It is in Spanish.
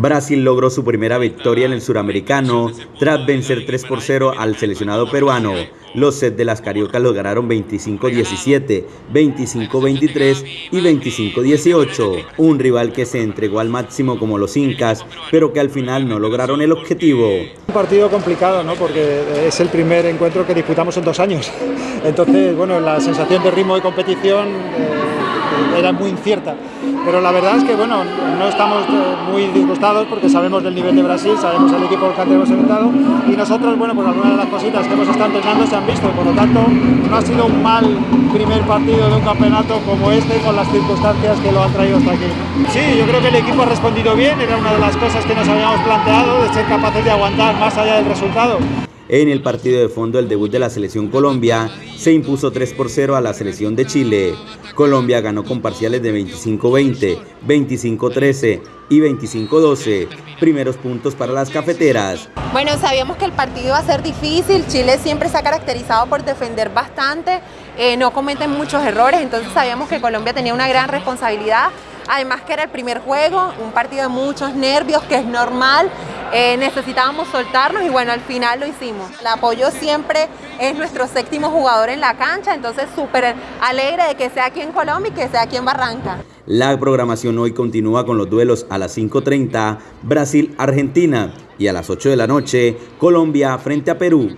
Brasil logró su primera victoria en el suramericano tras vencer 3 por 0 al seleccionado peruano. Los sets de las cariocas los ganaron 25-17, 25-23 y 25-18. Un rival que se entregó al máximo como los incas, pero que al final no lograron el objetivo. Un partido complicado, ¿no? porque es el primer encuentro que disputamos en dos años. Entonces, bueno, la sensación de ritmo de competición eh, era muy incierta pero la verdad es que bueno, no estamos eh, muy disgustados porque sabemos del nivel de Brasil, sabemos el equipo que hemos enfrentado y nosotros, bueno, pues algunas de las cositas que hemos estado entrenando se han visto, por lo tanto no ha sido un mal primer partido de un campeonato como este con las circunstancias que lo han traído hasta aquí. Sí, yo creo que el equipo ha respondido bien, era una de las cosas que nos habíamos planteado, de ser capaces de aguantar más allá del resultado. En el partido de fondo, el debut de la selección Colombia se impuso 3 por 0 a la selección de Chile. Colombia ganó con parciales de 25-20, 25-13 y 25-12. Primeros puntos para las cafeteras. Bueno, sabíamos que el partido iba a ser difícil. Chile siempre se ha caracterizado por defender bastante, eh, no cometen muchos errores, entonces sabíamos que Colombia tenía una gran responsabilidad. Además que era el primer juego, un partido de muchos nervios, que es normal. Eh, necesitábamos soltarnos y bueno, al final lo hicimos. El apoyo siempre es nuestro séptimo jugador en la cancha, entonces súper alegre de que sea aquí en Colombia y que sea aquí en Barranca. La programación hoy continúa con los duelos a las 5.30, Brasil-Argentina y a las 8 de la noche, Colombia frente a Perú.